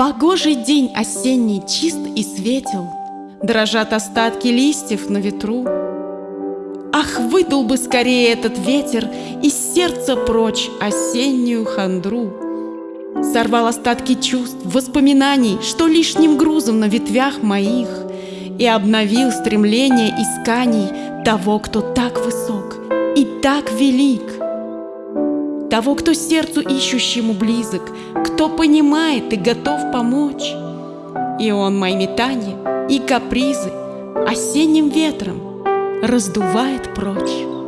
Погожий день осенний чист и светел, Дрожат остатки листьев на ветру. Ах, выдул бы скорее этот ветер Из сердца прочь осеннюю хандру. Сорвал остатки чувств, воспоминаний, Что лишним грузом на ветвях моих, И обновил стремление исканий Того, кто так высок и так велик. Того, кто сердцу ищущему близок, Кто понимает и готов помочь. И он мои метания и капризы Осенним ветром раздувает прочь.